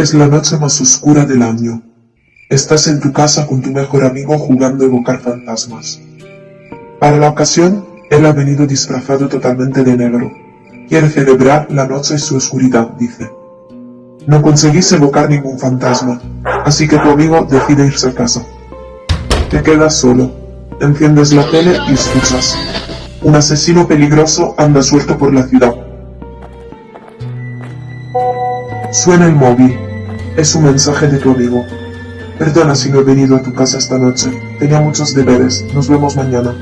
Es la noche más oscura del año. Estás en tu casa con tu mejor amigo jugando a evocar fantasmas. Para la ocasión, él ha venido disfrazado totalmente de negro. Quiere celebrar la noche y su oscuridad, dice. No conseguís evocar ningún fantasma, así que tu amigo decide irse a casa. Te quedas solo, enciendes la tele y escuchas. Un asesino peligroso anda suelto por la ciudad. Suena el móvil. Es un mensaje de tu amigo. Perdona si no he venido a tu casa esta noche. Tenía muchos deberes. Nos vemos mañana.